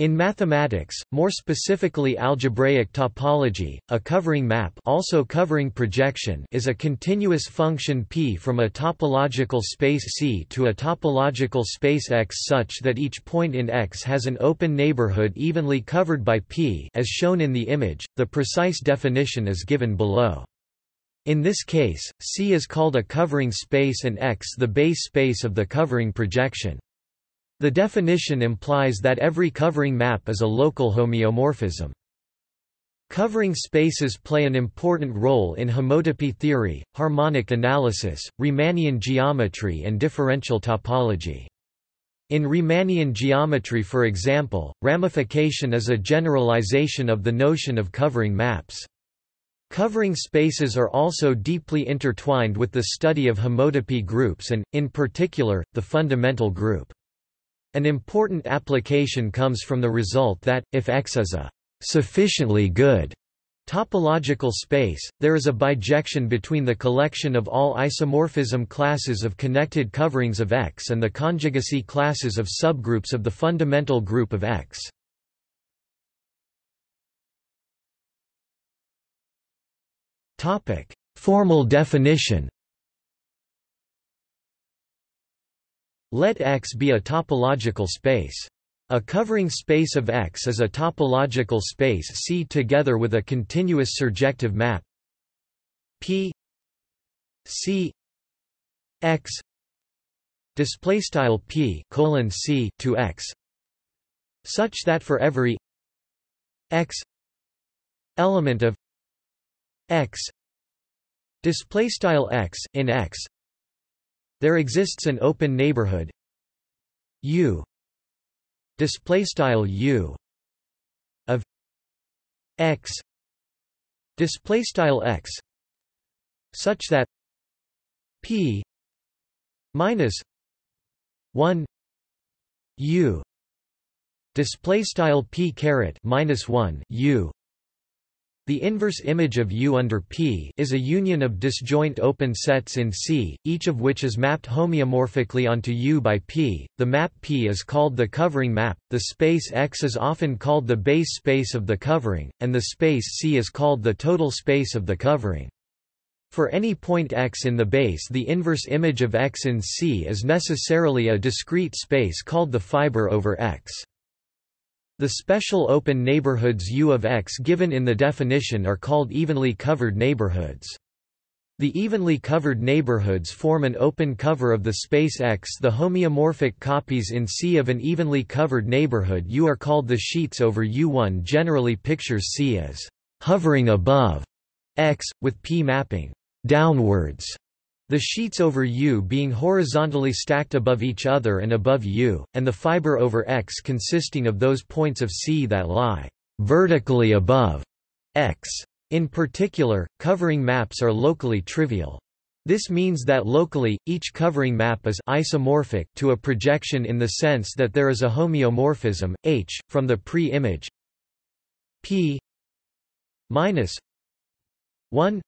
In mathematics, more specifically algebraic topology, a covering map also covering projection is a continuous function P from a topological space C to a topological space X such that each point in X has an open neighborhood evenly covered by P as shown in the image. The precise definition is given below. In this case, C is called a covering space and X the base space of the covering projection. The definition implies that every covering map is a local homeomorphism. Covering spaces play an important role in homotopy theory, harmonic analysis, Riemannian geometry and differential topology. In Riemannian geometry for example, ramification is a generalization of the notion of covering maps. Covering spaces are also deeply intertwined with the study of homotopy groups and, in particular, the fundamental group. An important application comes from the result that, if X is a sufficiently good topological space, there is a bijection between the collection of all isomorphism classes of connected coverings of X and the conjugacy classes of subgroups of the fundamental group of X. Formal definition Let X be a topological space. A covering space of X is a topological space C together with a continuous surjective map P C X display style P colon C to X such that for every X element of X display style X in X there exists an open neighborhood. U. Display style U. Of X. Display style X. Such that P minus 1 U. Display style P caret minus 1 U the inverse image of U under P is a union of disjoint open sets in C, each of which is mapped homeomorphically onto U by P. The map P is called the covering map, the space X is often called the base space of the covering, and the space C is called the total space of the covering. For any point X in the base the inverse image of X in C is necessarily a discrete space called the fiber over X. The special open neighborhoods U of X given in the definition are called evenly covered neighborhoods. The evenly covered neighborhoods form an open cover of the space X. The homeomorphic copies in C of an evenly covered neighborhood U are called the sheets over U1 generally pictures C as hovering above X, with P mapping downwards the sheets over U being horizontally stacked above each other and above U, and the fiber over X consisting of those points of C that lie vertically above X. In particular, covering maps are locally trivial. This means that locally, each covering map is isomorphic to a projection in the sense that there is a homeomorphism, H, from the pre-image P minus 1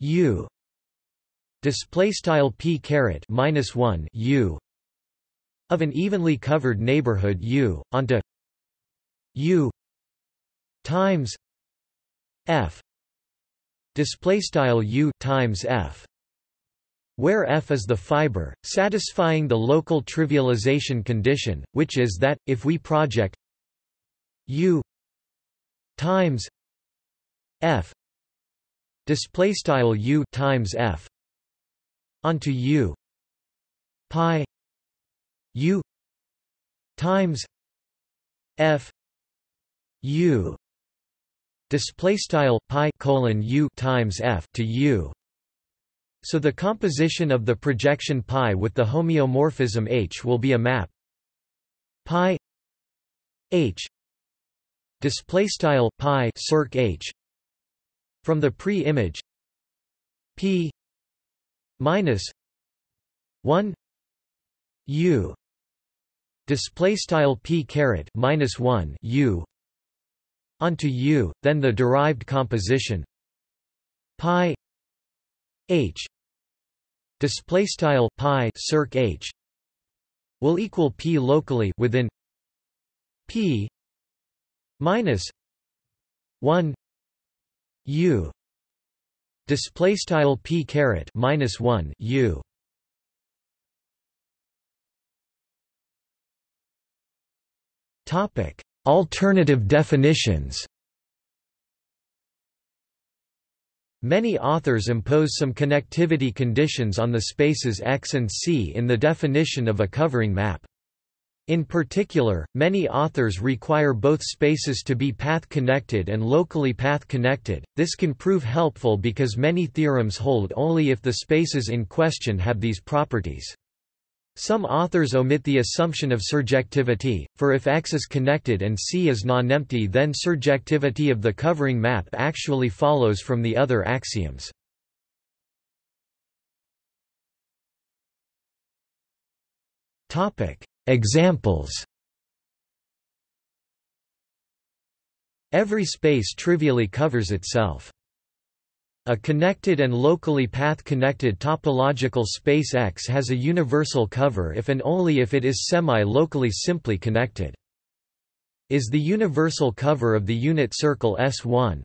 U display style p caret minus 1 u of an evenly covered neighborhood u onto u times f. Display style u times f where f is the fiber satisfying the local trivialization condition which is that if we project u times f display style u times f onto U pi. U. Times. F. U. Display style pi colon U times F to U. So the composition of the projection pi with the homeomorphism H will be a map. Pi. H. Display style pi circ H. From the pre-image. P minus 1 u display style p caret minus 1 u onto u then the derived composition pi h display style pi circ h will equal p locally within p minus 1 u display style p caret minus 1 u topic alternative definitions Many authors impose some connectivity conditions on the spaces X and C in the definition of a covering map. In particular, many authors require both spaces to be path-connected and locally path-connected. This can prove helpful because many theorems hold only if the spaces in question have these properties. Some authors omit the assumption of surjectivity, for if X is connected and C is non-empty then surjectivity of the covering map actually follows from the other axioms. Examples Every space trivially covers itself. A connected and locally path-connected topological space X has a universal cover if and only if it is semi-locally simply connected. Is the universal cover of the unit circle S1.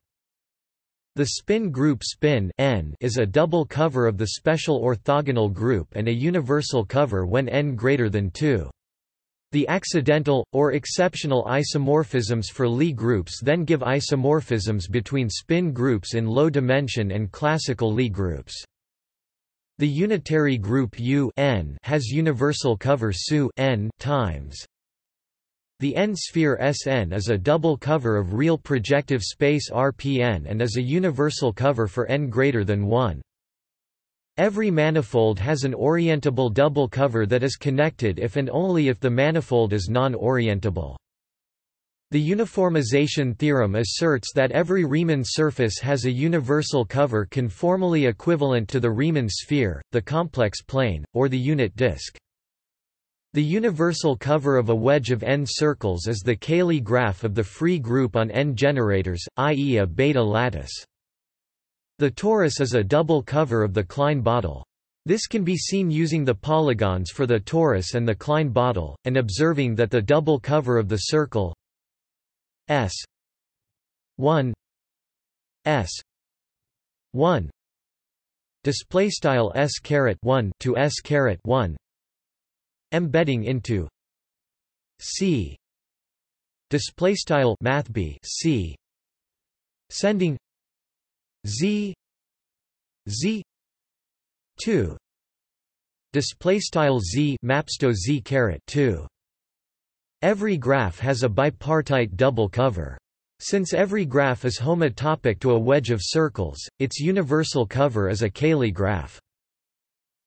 The spin group spin n is a double cover of the special orthogonal group and a universal cover when n greater than 2. The accidental, or exceptional isomorphisms for Lie groups then give isomorphisms between spin groups in low dimension and classical Lie groups. The unitary group U n has universal cover SU n times. The n-sphere Sn is a double cover of real projective space Rpn and is a universal cover for n greater than 1. Every manifold has an orientable double cover that is connected if and only if the manifold is non-orientable. The uniformization theorem asserts that every Riemann surface has a universal cover conformally equivalent to the Riemann sphere, the complex plane, or the unit disk. The universal cover of a wedge of n circles is the Cayley graph of the free group on n generators, i.e. a Bethe lattice. The torus is a double cover of the Klein bottle. This can be seen using the polygons for the torus and the Klein bottle, and observing that the double cover of the circle S 1 S 1 display style S caret 1 to S caret 1 embedding into C display style math B C sending z z 2 display style z mapsto z caret 2 every graph has a bipartite double cover since every graph is homotopic to a wedge of circles, its universal cover is a Cayley graph.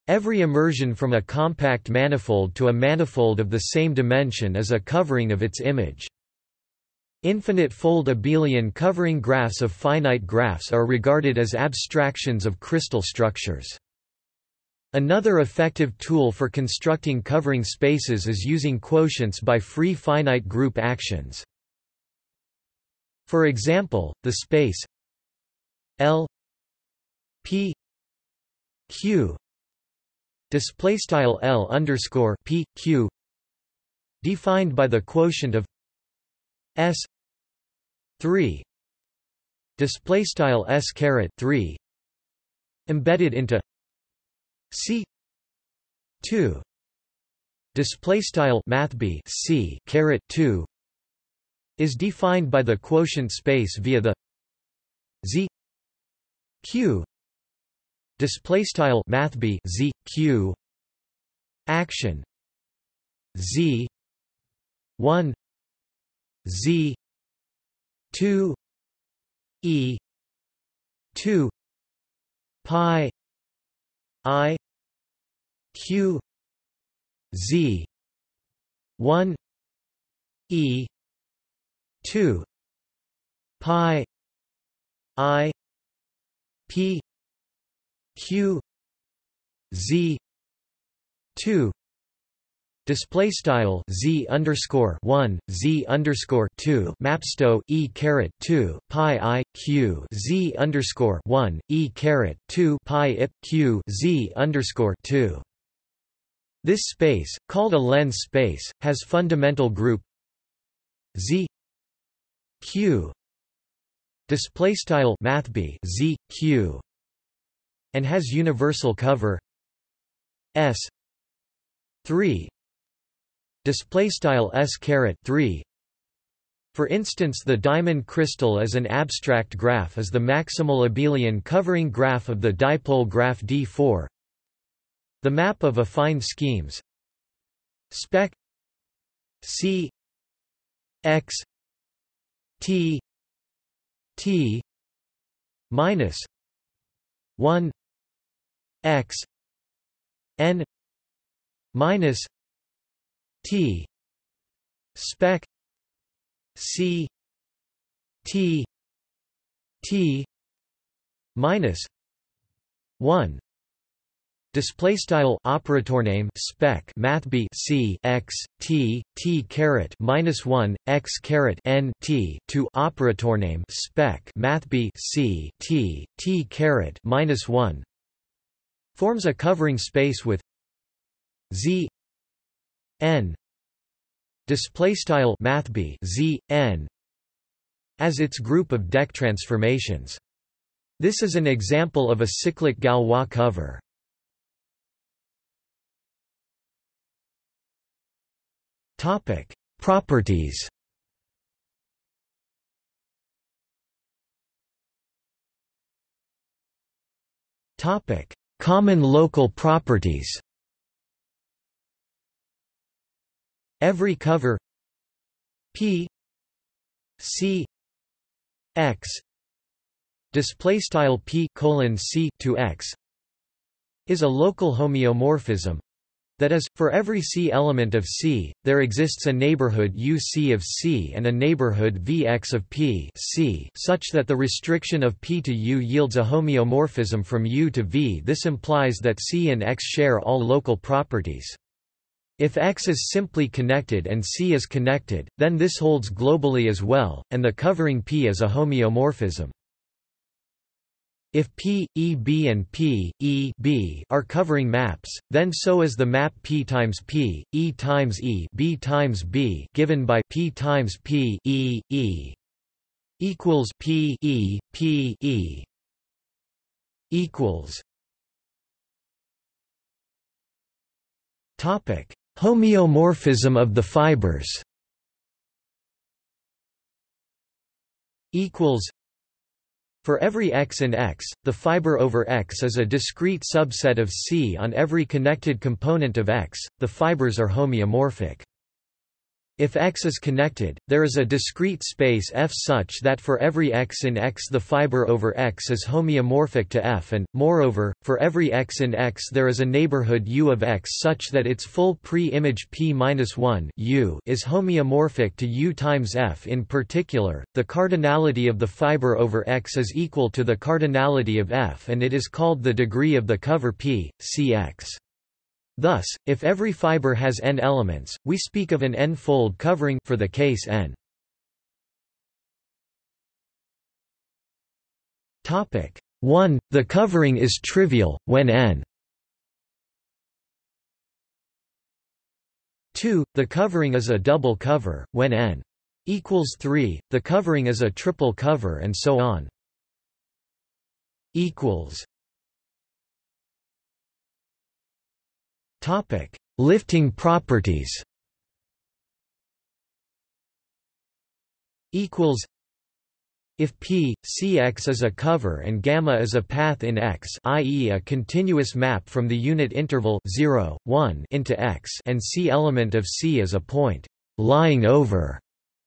Every immersion from a compact manifold to a manifold of the same dimension is a covering of its image. Infinite fold abelian covering graphs of finite graphs are regarded as abstractions of crystal structures. Another effective tool for constructing covering spaces is using quotients by free finite group actions. For example, the space L P Q display style L underscore P Q defined by the quotient of S 3 display style s caret 3 embedded into c 2 display style math b c caret 2 is defined by the quotient space via the z q display style math b z q action z 1 z 2 e 2 pi i q z 1 e 2 pi i p q z 2 Display style z underscore one z underscore two mapsto e caret two pi i q z underscore one e caret two pi ip q z underscore two. This space, called a lens space, has fundamental group z q. Display style math b z q. And has universal cover s 3 display style s caret 3 for instance the diamond crystal as an abstract graph is the maximal abelian covering graph of the dipole graph D4 the map of affine schemes. Spec. C. X. T. T. minus 1 x n minus t. Spec. C. T. T. Minus 1 Display style operator name spec math b c x t t caret minus one x caret n t to operator name spec math b c t t caret minus one. Forms a covering space with z n display style math b z n as its group of deck transformations. This is an example of a cyclic Galois cover. Topic: Properties. Topic: Common local properties. Every cover P C X display style P colon C to X is a local homeomorphism that is, for every C element of C, there exists a neighborhood UC of C and a neighborhood Vx of P C such that the restriction of P to U yields a homeomorphism from U to V. This implies that C and X share all local properties. If X is simply connected and C is connected, then this holds globally as well, and the covering P is a homeomorphism. If P, E B and P, E B are covering maps, then so is the map P times P, E times E B times B given by P times P E E equals P E P E equals Topic Homeomorphism of the fibers equals for every x in X, the fiber over X is a discrete subset of C on every connected component of X, the fibers are homeomorphic. If X is connected, there is a discrete space F such that for every X in X the fiber over X is homeomorphic to F and, moreover, for every X in X there is a neighborhood U of X such that its full pre-image P-1 U is homeomorphic to U times F. In particular, the cardinality of the fiber over X is equal to the cardinality of F and it is called the degree of the cover P, Cx. Thus, if every fiber has n elements, we speak of an n-fold covering for the case n. Topic 1. The covering is trivial, when n 2. The covering is a double cover, when n equals 3, the covering is a triple cover and so on. equals Lifting properties. Equals. If P, Cx is a cover and gamma is a path in X, i.e., a continuous map from the unit interval 0, 1 into X, and C element of C is a point lying over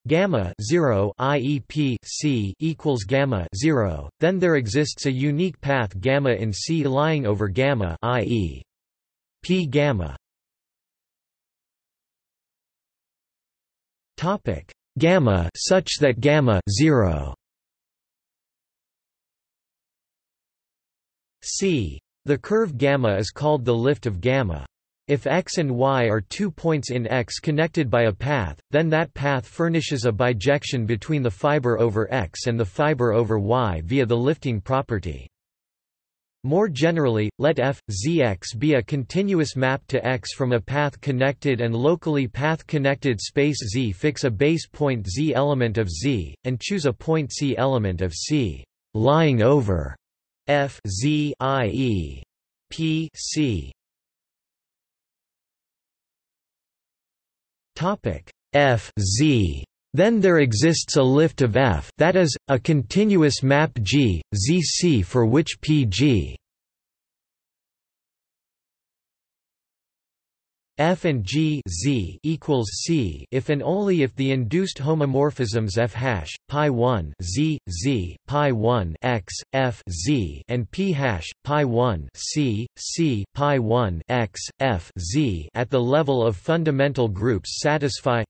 gamma 0 i.e. p c equals gamma 0 then there exists a unique path gamma in c lying over gamma i.e. P gamma. Topic. Gamma such that gamma 0 C. The curve gamma is called the lift of gamma. If x and y are two points in X connected by a path, then that path furnishes a bijection between the fiber over X and the fiber over Y via the lifting property. More generally, let f, zx be a continuous map to X from a path-connected and locally path-connected space Z. Fix a base point Z element of Z, and choose a point C element of C, lying over f Z i.e. p C. Topic f Z then there exists a lift of F that is, a continuous map G, ZC for which Pg F and G Z equals C if and only if the induced homomorphisms F hash pi 1 Z Z pi 1 X F Z and P hash pi 1 C C pi 1 X F Z at the level of fundamental groups satisfy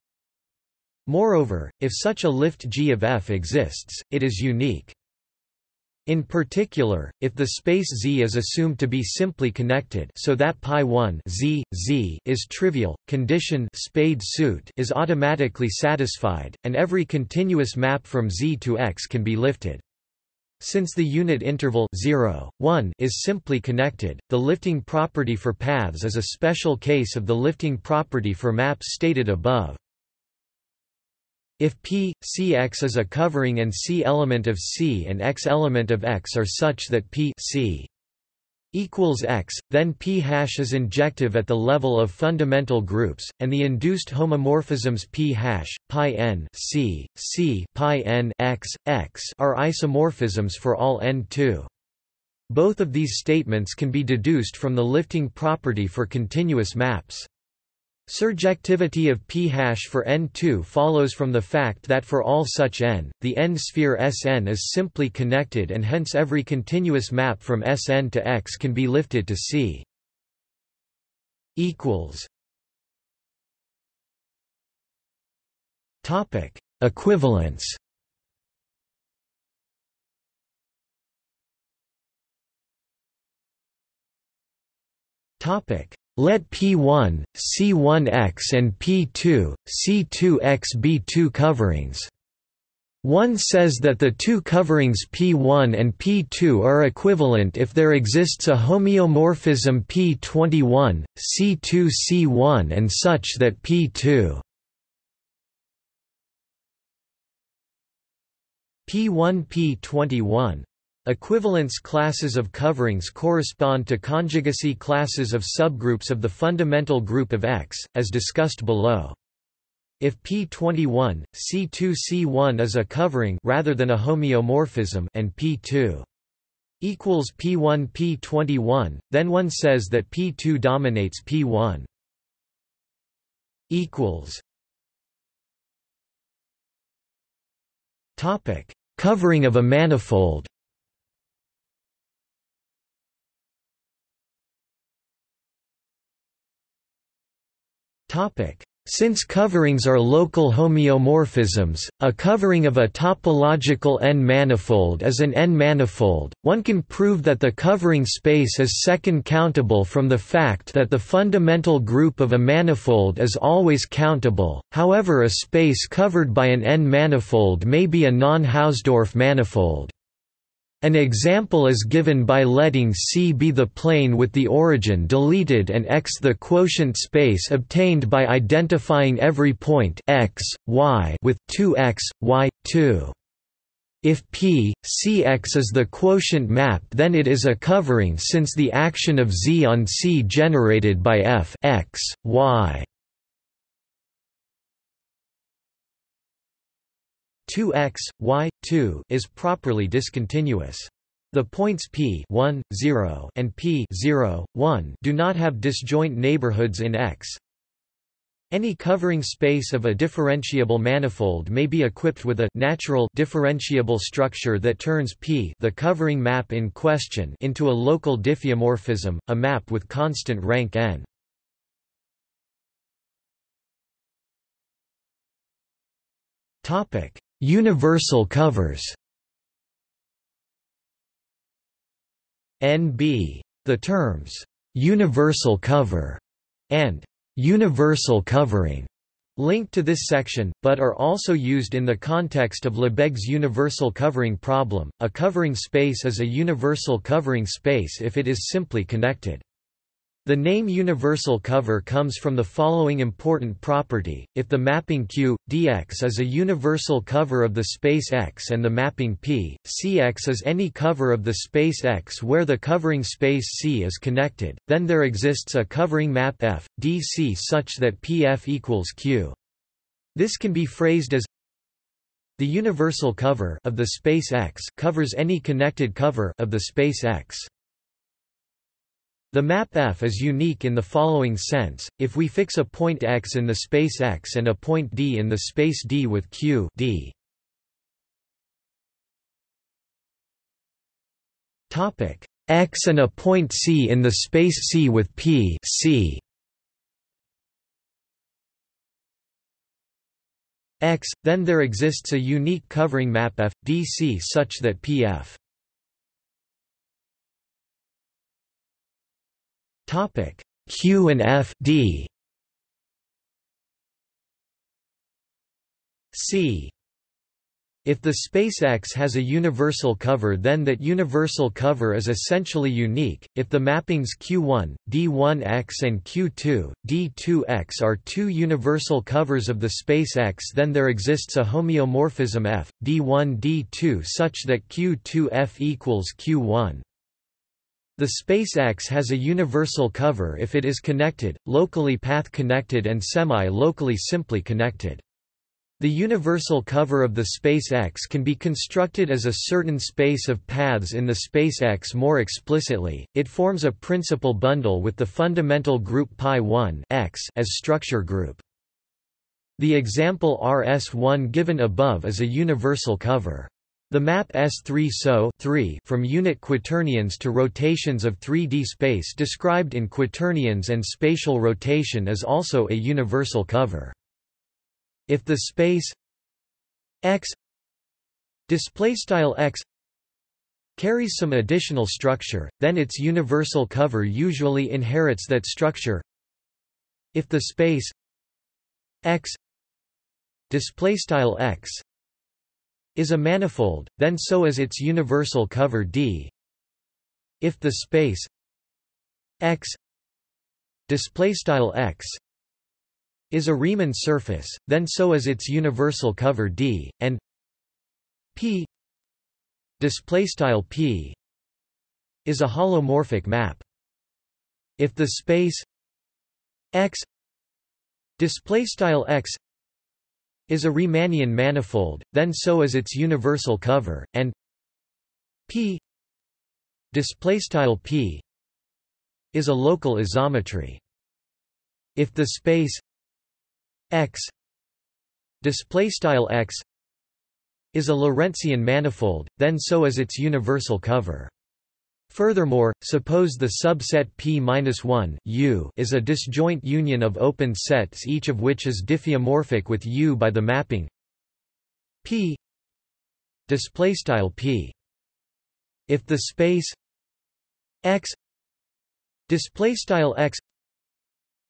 Moreover, if such a lift G of F exists, it is unique. In particular, if the space Z is assumed to be simply connected so that pi 1 Z, Z is trivial, condition spade suit is automatically satisfied, and every continuous map from Z to X can be lifted. Since the unit interval 0, 1 is simply connected, the lifting property for paths is a special case of the lifting property for maps stated above. If P, Cx is a covering and C element of C and X element of X are such that P C equals X, then P hash is injective at the level of fundamental groups, and the induced homomorphisms P hash, pi n C, C pi n X, X are isomorphisms for all n2. Both of these statements can be deduced from the lifting property for continuous maps. Surjectivity of p-hash for n2 follows from the fact that for all such n, the n-sphere Sn is simply connected and hence every continuous map from Sn to X can be lifted to C. Equivalence. Topic let P1, C1x and P2, C2x be two coverings. One says that the two coverings P1 and P2 are equivalent if there exists a homeomorphism P21, C2C1 and such that P2 P1 P21 Equivalence classes of coverings correspond to conjugacy classes of subgroups of the fundamental group of X, as discussed below. If P21, C2C1 is a covering rather than a homeomorphism and P2 equals P1 P21, then one says that P2 dominates P1 equals Topic: Covering of a manifold Since coverings are local homeomorphisms, a covering of a topological N-manifold is an N-manifold, one can prove that the covering space is second countable from the fact that the fundamental group of a manifold is always countable, however a space covered by an N-manifold may be a non-Hausdorff manifold. An example is given by letting C be the plane with the origin deleted and X the quotient space obtained by identifying every point x, y with 2x, y, 2. If P, Cx is the quotient map then it is a covering since the action of Z on C generated by f x, y 2x, y, 2 is properly discontinuous. The points p 1, 0 and p 0, 1 do not have disjoint neighborhoods in X. Any covering space of a differentiable manifold may be equipped with a natural differentiable structure that turns P the covering map in question into a local diffeomorphism, a map with constant rank n. Topic: Universal covers NB. The terms, "'universal cover' and "'universal covering' linked to this section, but are also used in the context of Lebesgue's universal covering problem. A covering space is a universal covering space if it is simply connected. The name universal cover comes from the following important property, if the mapping Q, dx is a universal cover of the space X and the mapping P, Cx is any cover of the space X where the covering space C is connected, then there exists a covering map F, dC such that Pf equals Q. This can be phrased as the universal cover of the space X covers any connected cover of the space X. The map F is unique in the following sense, if we fix a point x in the space X and a point D in the space D with q d. x and a point C in the space C with P C. X, then there exists a unique covering map F, DC such that Pf Topic Q and F D C if the space X has a universal cover then that universal cover is essentially unique. If the mappings Q1, D1X and Q2, D2X are two universal covers of the space X then there exists a homeomorphism F, D1 D2 such that Q2F equals Q1. The space X has a universal cover if it is connected, locally path-connected and semi-locally simply connected. The universal cover of the space X can be constructed as a certain space of paths in the space X more explicitly, it forms a principal bundle with the fundamental group pi1 X as structure group. The example RS1 given above is a universal cover. The map S3 SO 3 from unit quaternions to rotations of 3D space described in quaternions and spatial rotation is also a universal cover. If the space X X carries some additional structure, then its universal cover usually inherits that structure. If the space X X is a manifold, then so is its universal cover D. If the space X X is a Riemann surface, then so is its universal cover D, and P P is a holomorphic map. If the space X X is a Riemannian manifold, then so is its universal cover, and P P is a local isometry. If the space X X is a Lorentzian manifold, then so is its universal cover. Furthermore, suppose the subset P-1 U is a disjoint union of open sets each of which is diffeomorphic with U by the mapping P P. If the space X X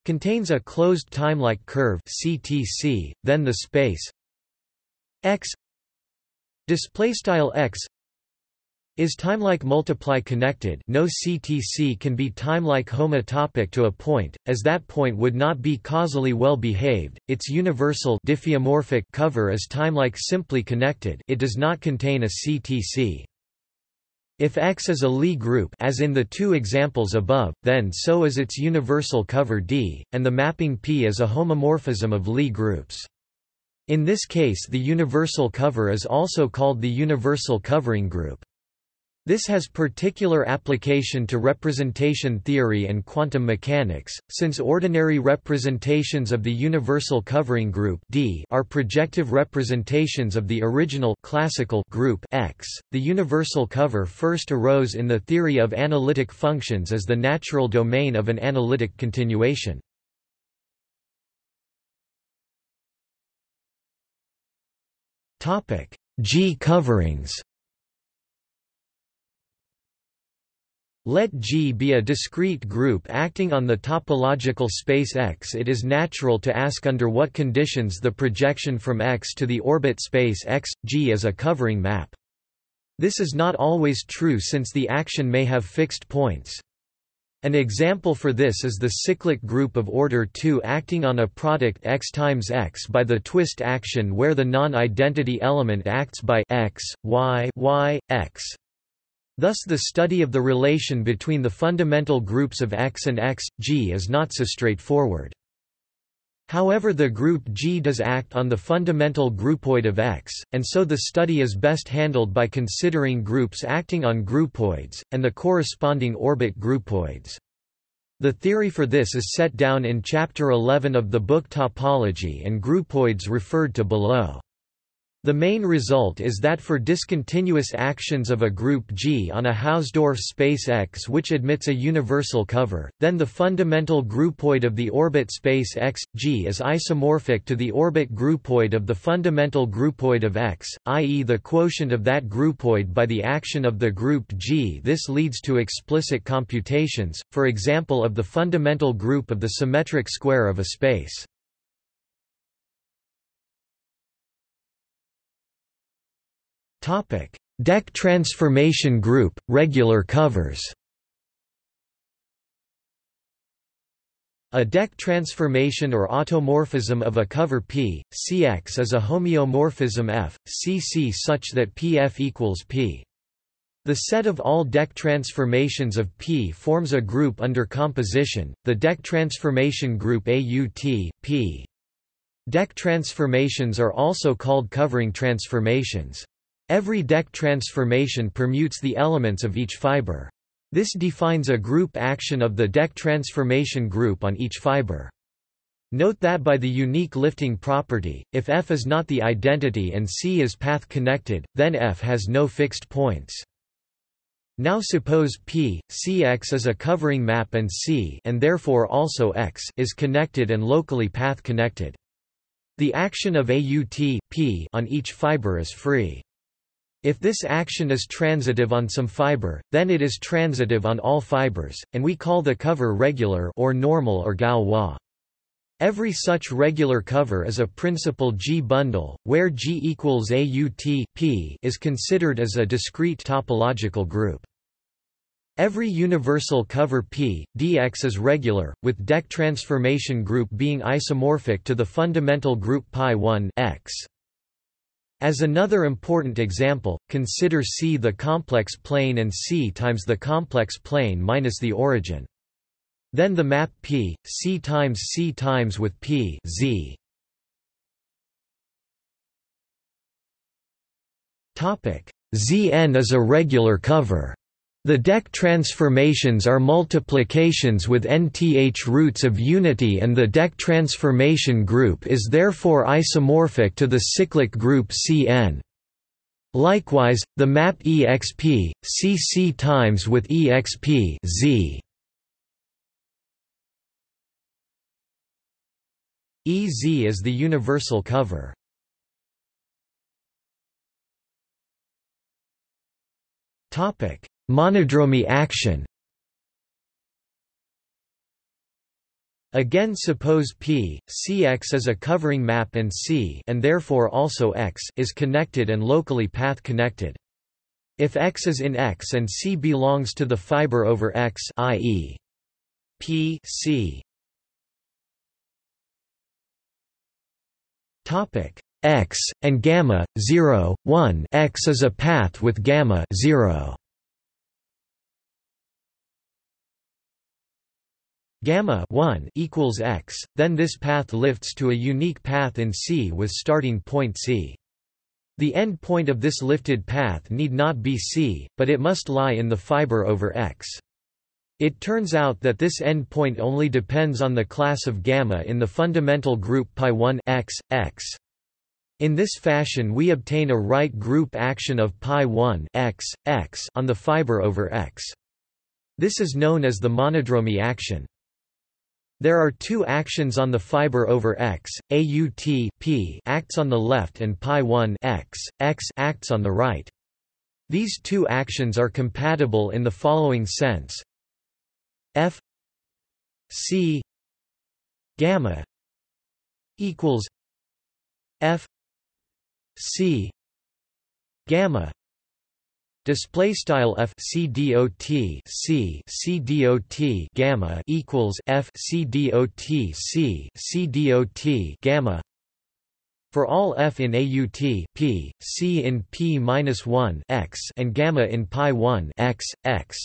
contains a closed timelike curve CTC, then the space X X is timelike multiply connected no CTC can be timelike homotopic to a point, as that point would not be causally well behaved, its universal diffeomorphic cover is timelike simply connected it does not contain a CTC. If X is a Lie group as in the two examples above, then so is its universal cover D, and the mapping P is a homomorphism of Lie groups. In this case the universal cover is also called the universal covering group. This has particular application to representation theory and quantum mechanics, since ordinary representations of the universal covering group D are projective representations of the original classical group X. The universal cover first arose in the theory of analytic functions as the natural domain of an analytic continuation. Topic: G coverings. Let G be a discrete group acting on the topological space X. It is natural to ask under what conditions the projection from X to the orbit space X, G is a covering map. This is not always true since the action may have fixed points. An example for this is the cyclic group of order 2 acting on a product x times x by the twist action where the non-identity element acts by x, y, y, x. Thus the study of the relation between the fundamental groups of X and X, G is not so straightforward. However the group G does act on the fundamental groupoid of X, and so the study is best handled by considering groups acting on groupoids, and the corresponding orbit groupoids. The theory for this is set down in Chapter 11 of the book Topology and Groupoids referred to below. The main result is that for discontinuous actions of a group G on a Hausdorff space X which admits a universal cover, then the fundamental groupoid of the orbit space X, G is isomorphic to the orbit groupoid of the fundamental groupoid of X, i.e. the quotient of that groupoid by the action of the group G. This leads to explicit computations, for example of the fundamental group of the symmetric square of a space. Topic: Deck transformation group, regular covers. A deck transformation or automorphism of a cover P, Cx is a homeomorphism F, Cc such that Pf equals P. The set of all deck transformations of P forms a group under composition, the deck transformation group AUT, P. Deck transformations are also called covering transformations. Every deck transformation permutes the elements of each fiber. This defines a group action of the deck transformation group on each fiber. Note that by the unique lifting property, if F is not the identity and C is path connected, then F has no fixed points. Now suppose P, Cx is a covering map and C and therefore also X is connected and locally path connected. The action of AUT P on each fiber is free. If this action is transitive on some fiber, then it is transitive on all fibers, and we call the cover regular or normal or Galois. Every such regular cover is a principal G bundle, where G equals AUT P is considered as a discrete topological group. Every universal cover P, dx is regular, with deck transformation group being isomorphic to the fundamental group pi1 x. As another important example, consider C the complex plane and C times the complex plane minus the origin. Then the map P, C times C times with P Z. Zn is a regular cover. The deck transformations are multiplications with nth roots of unity and the deck transformation group is therefore isomorphic to the cyclic group Cn. Likewise, the map exp, cc times with exp z. Ez is the universal cover. Topic Monodromy action Again suppose P, Cx is a covering map and C and therefore also X is connected and locally path connected. If X is in X and C belongs to the fiber over X i.e. P C topic X and gamma 0 1 X is a path with gamma 0 gamma 1 equals x, then this path lifts to a unique path in C with starting point C. The end point of this lifted path need not be C, but it must lie in the fiber over X. It turns out that this end point only depends on the class of gamma in the fundamental group pi1 x, x. In this fashion we obtain a right group action of pi1 x, x on the fiber over X. This is known as the monodromy action. There are two actions on the fiber over X, AUT P acts on the left and pi1 X, X acts on the right. These two actions are compatible in the following sense. F c gamma equals f c gamma display style f c dot c c dot gamma equals f c dot c c dot gamma for all f in AUT p, c in p minus 1 x and gamma in pi 1 x x.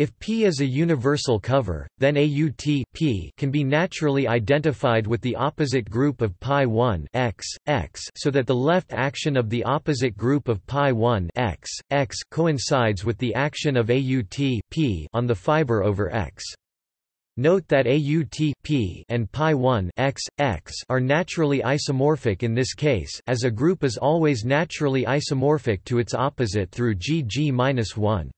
If P is a universal cover, then AUT P can be naturally identified with the opposite group of pi 1 x, x so that the left action of the opposite group of pi 1 x, x coincides with the action of AUT P on the fiber over x. Note that AUT P and pi 1 x, x are naturally isomorphic in this case as a group is always naturally isomorphic to its opposite through GG-1.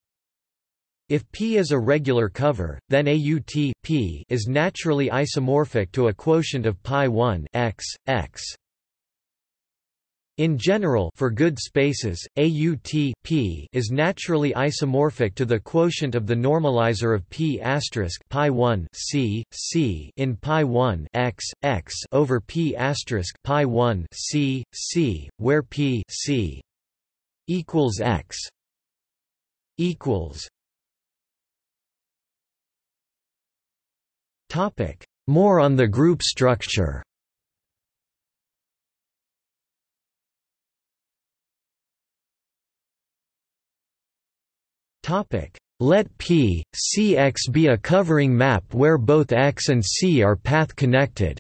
If P is a regular cover, then AUT P is naturally isomorphic to a quotient of pi 1 x, x. In general for good spaces, AUT P is naturally isomorphic to the quotient of the normalizer of P asterisk pi 1 c c in pi 1 x x over P asterisk pi 1 c c, where P c equals x equals Topic: More on the group structure. Topic: Let P, Cx be a covering map where both X and C are path connected.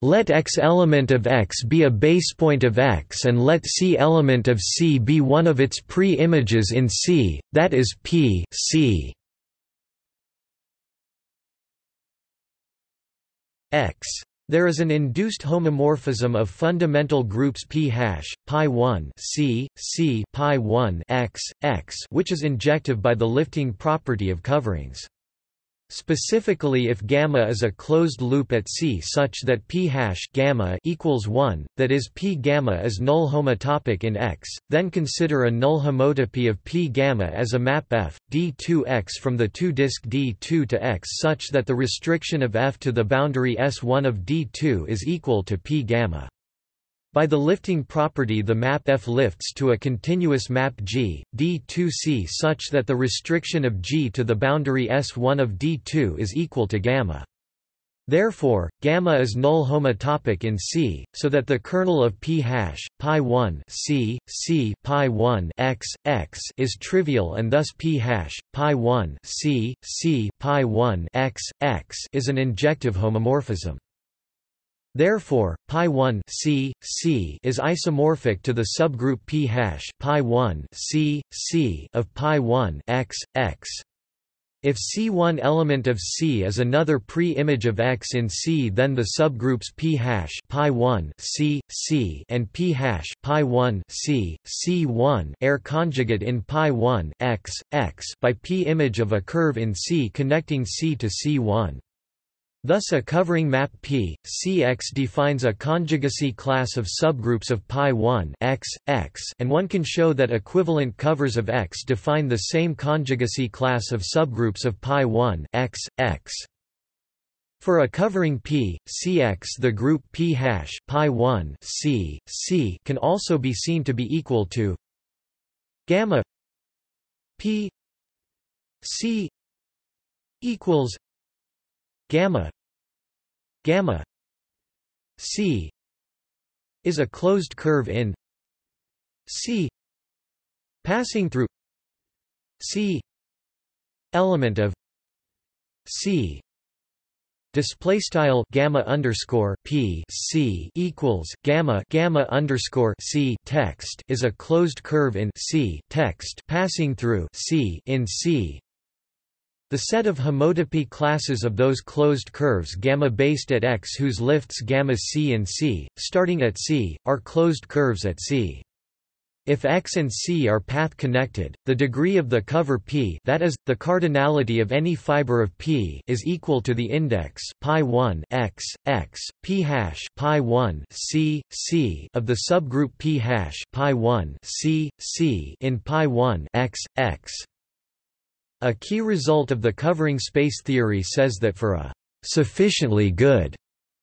Let X element of X be a basepoint of X and let C element of C be one of its pre-images in C, that is P, C. X. There is an induced homomorphism of fundamental groups p hash pi 1 c c pi 1 x x which is injective by the lifting property of coverings. Specifically if gamma is a closed loop at C such that p hash gamma equals 1, that is p gamma is null homotopic in X, then consider a null homotopy of p gamma as a map f d2x from the two-disk d2 to X such that the restriction of f to the boundary S1 of d2 is equal to p gamma. By the lifting property the map F lifts to a continuous map G, D2C such that the restriction of G to the boundary S1 of D2 is equal to gamma. Therefore, gamma is null homotopic in C, so that the kernel of p hash pi 1 c c pi 1 x x is trivial, and thus p hash pi 1 c c pi 1 x x is an injective homomorphism. Therefore, pi 1 c c is isomorphic to the subgroup p hash pi 1 c c of pi 1 x x. If C1 element of C is another pre-image of X in C then the subgroups p hash pi 1 c c and p hash pi 1 c c1 are conjugate in pi 1 x x by p image of a curve in C connecting C to C1. Thus a covering map P, Cx defines a conjugacy class of subgroups of pi 1 x, x and one can show that equivalent covers of X define the same conjugacy class of subgroups of pi 1 x, x. For a covering P, Cx the group P hash pi 1 c, c can also be seen to be equal to gamma P C equals gamma. Gamma. C is a closed curve in c passing through c element of c display style gamma underscore p c equals gamma gamma underscore c text is a closed curve in c text passing through c in c the set of homotopy classes of those closed curves gamma based at X whose lifts gamma c and c, starting at c, are closed curves at c. If X and C are path connected, the degree of the cover P that is, the cardinality of any fiber of P is equal to the index pi 1 X, X, P hash pi 1 C, C of the subgroup P hash pi 1 C, C in pi 1 X, X. A key result of the covering space theory says that for a sufficiently good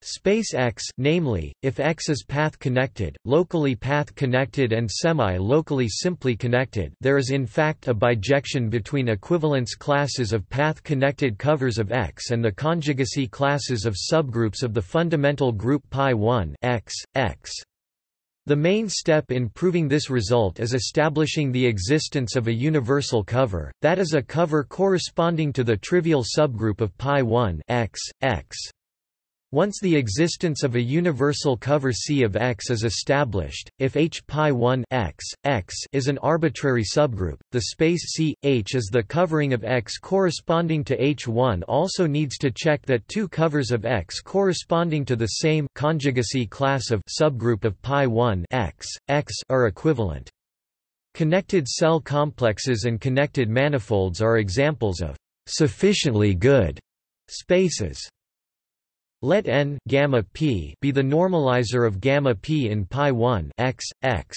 Space X namely, if X is path-connected, locally path-connected and semi-locally simply connected there is in fact a bijection between equivalence classes of path-connected covers of X and the conjugacy classes of subgroups of the fundamental group pi1 X, X. The main step in proving this result is establishing the existence of a universal cover, that is a cover corresponding to the trivial subgroup of pi1 X, X. Once the existence of a universal cover C of X is established, if H pi 1 X, X is an arbitrary subgroup, the space C, H is the covering of X corresponding to H1 also needs to check that two covers of X corresponding to the same conjugacy class of subgroup of pi 1 X, X are equivalent. Connected cell complexes and connected manifolds are examples of sufficiently good spaces. Let n gamma p be the normalizer of gamma p in pi 1 x x.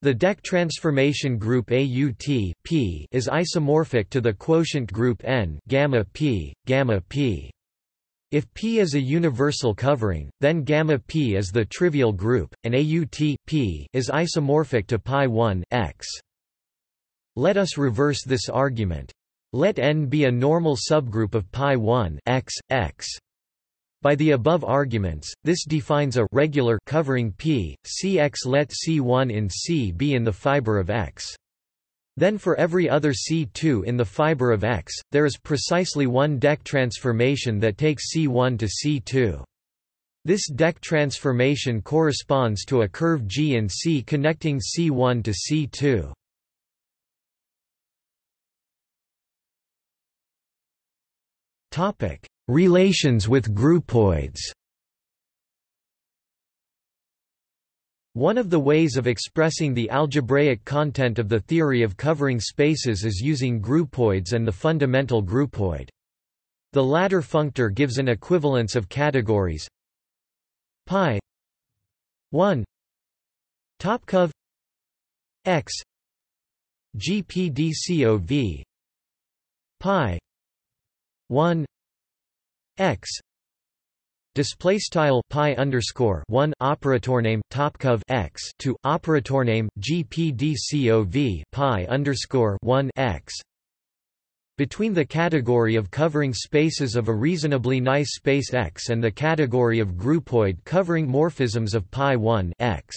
The deck transformation group AUT p is isomorphic to the quotient group n gamma p gamma p. If P is a universal covering, then gamma p is the trivial group, and AUT p is isomorphic to pi 1 x. Let us reverse this argument. Let n be a normal subgroup of pi 1 x x. By the above arguments, this defines a regular covering P, Cx let C1 in C be in the fiber of X. Then for every other C2 in the fiber of X, there is precisely one deck transformation that takes C1 to C2. This deck transformation corresponds to a curve G in C connecting C1 to C2. Topic: Relations with groupoids One of the ways of expressing the algebraic content of the theory of covering spaces is using groupoids and the fundamental groupoid. The latter functor gives an equivalence of categories pi 1 topcov x gpdcov pi 1 x display style pi underscore 1 operator name topcov x to operator name gpdcov pi underscore 1 x between the category of covering spaces of a reasonably nice space X and the category of groupoid covering morphisms of pi 1 X.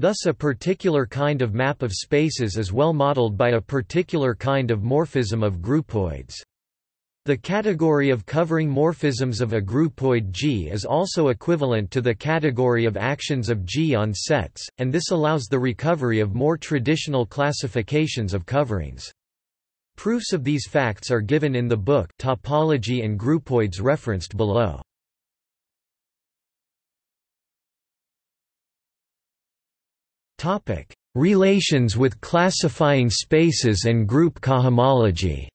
Thus a particular kind of map of spaces is well modeled by a particular kind of morphism of groupoids. The category of covering morphisms of a groupoid G is also equivalent to the category of actions of G on sets, and this allows the recovery of more traditional classifications of coverings. Proofs of these facts are given in the book Topology and Groupoids referenced below. Relations with classifying spaces and group cohomology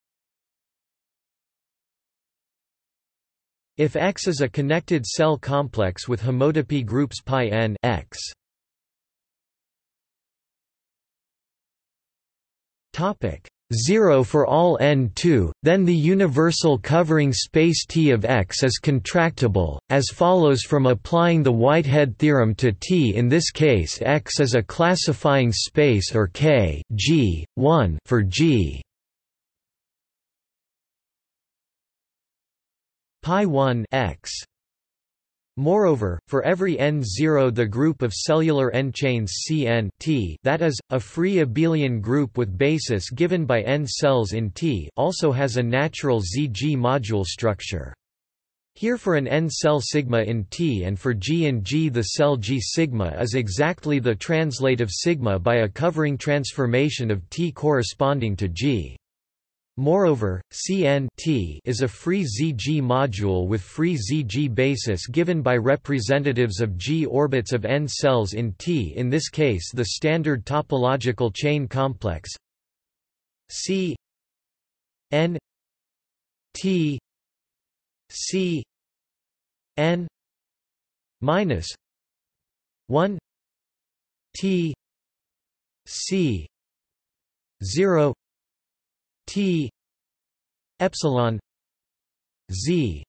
If X is a connected cell complex with homotopy groups pi n X. Topic 0 for all n2, then the universal covering space T of X is contractible, as follows from applying the Whitehead theorem to T. In this case, X is a classifying space or K G 1 for G. pi 1 x Moreover, for every n0 the group of cellular n-chains Cn T that is, a free abelian group with basis given by n cells in T also has a natural ZG module structure. Here for an n-cell sigma in T and for G in G the cell G sigma is exactly the translate of sigma by a covering transformation of T corresponding to G. Moreover, Cn t is a free ZG module with free ZG basis given by representatives of G orbits of n cells in T in this case the standard topological chain complex. C n T C n minus 1 T C 0 T epsilon Z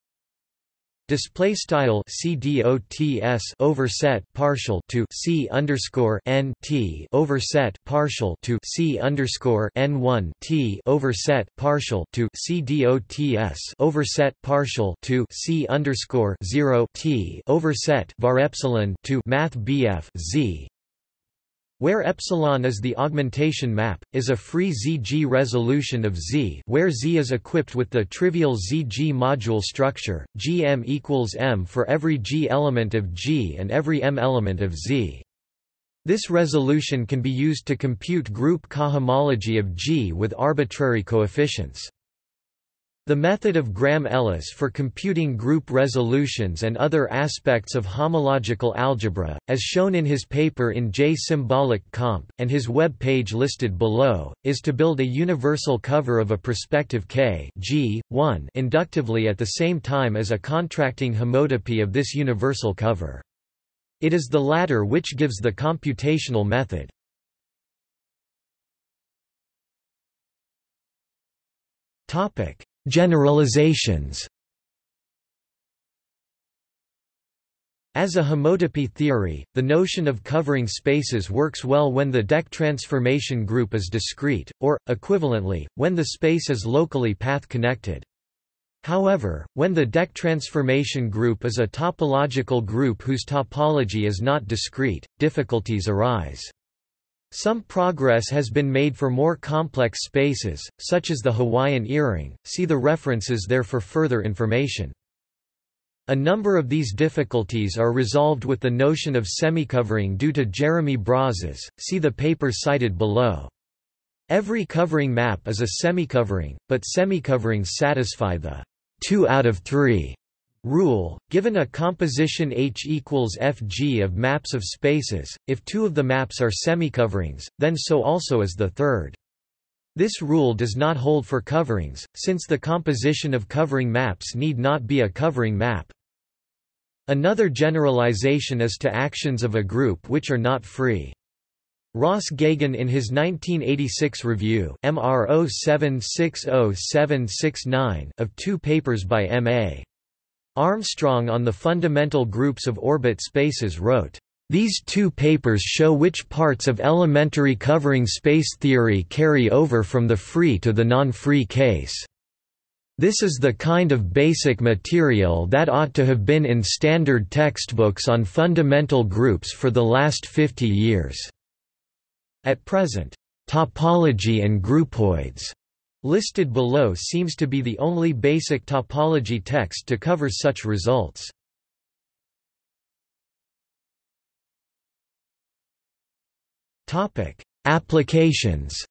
Display style CDOTS overset partial to C underscore N T overset partial to C underscore N one T overset partial to CDOTS overset partial to C underscore zero T overset var epsilon to Math BF Z where epsilon is the augmentation map, is a free ZG resolution of Z where Z is equipped with the trivial ZG module structure, Gm equals M for every G element of G and every M element of Z. This resolution can be used to compute group cohomology of G with arbitrary coefficients. The method of Graham-Ellis for computing group resolutions and other aspects of homological algebra, as shown in his paper in J-symbolic comp, and his web page listed below, is to build a universal cover of a perspective K G, 1 inductively at the same time as a contracting homotopy of this universal cover. It is the latter which gives the computational method. Topic Generalizations As a homotopy theory, the notion of covering spaces works well when the deck transformation group is discrete, or, equivalently, when the space is locally path-connected. However, when the deck transformation group is a topological group whose topology is not discrete, difficulties arise. Some progress has been made for more complex spaces, such as the Hawaiian earring, see the references there for further information. A number of these difficulties are resolved with the notion of semicovering due to Jeremy Brazas, see the paper cited below. Every covering map is a semicovering, but semicoverings satisfy the 2 out of 3 Rule, given a composition H equals Fg of maps of spaces, if two of the maps are semicoverings, then so also is the third. This rule does not hold for coverings, since the composition of covering maps need not be a covering map. Another generalization is to actions of a group which are not free. Ross Geoghegan in his 1986 review MR 0760769 of two papers by M.A. Armstrong on the fundamental groups of orbit spaces wrote, "...these two papers show which parts of elementary covering space theory carry over from the free to the non-free case. This is the kind of basic material that ought to have been in standard textbooks on fundamental groups for the last 50 years." At present, "...topology and groupoids." Listed below seems to be the only basic topology text to cover such results. Topic: Applications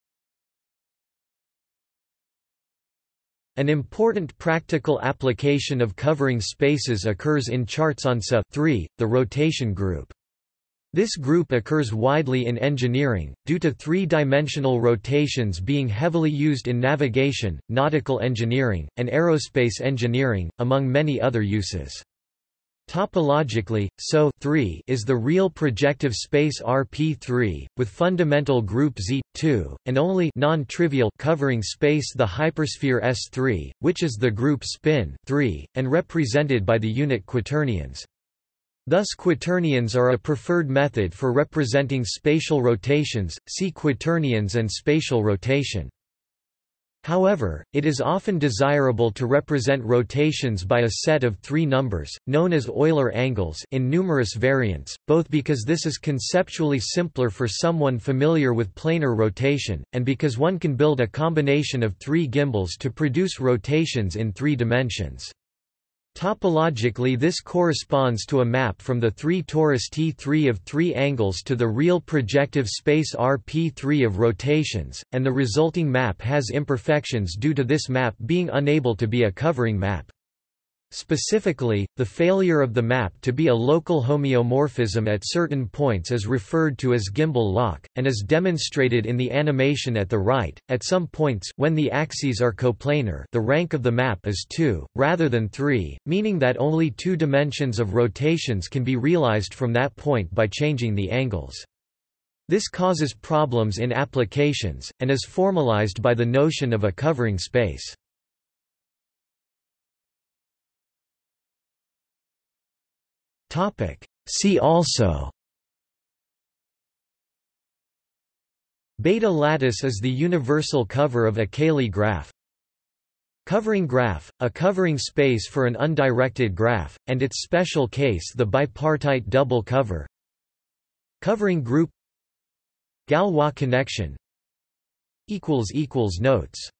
An important practical application of covering spaces occurs in charts on SO 3, the rotation group. This group occurs widely in engineering, due to three-dimensional rotations being heavily used in navigation, nautical engineering, and aerospace engineering, among many other uses. Topologically, SO is the real projective space RP3, with fundamental group Z2, and only non-trivial covering space the hypersphere S3, which is the group spin 3, and represented by the unit quaternions. Thus quaternions are a preferred method for representing spatial rotations, see quaternions and spatial rotation. However, it is often desirable to represent rotations by a set of three numbers, known as Euler angles in numerous variants, both because this is conceptually simpler for someone familiar with planar rotation, and because one can build a combination of three gimbals to produce rotations in three dimensions. Topologically this corresponds to a map from the 3 torus T3 of three angles to the real projective space RP3 of rotations, and the resulting map has imperfections due to this map being unable to be a covering map. Specifically, the failure of the map to be a local homeomorphism at certain points is referred to as gimbal lock, and is demonstrated in the animation at the right. At some points when the axes are coplanar the rank of the map is 2, rather than 3, meaning that only two dimensions of rotations can be realized from that point by changing the angles. This causes problems in applications, and is formalized by the notion of a covering space. See also. Bethe lattice is the universal cover of a Cayley graph. Covering graph, a covering space for an undirected graph, and its special case the bipartite double cover. Covering group. Galois connection. Notes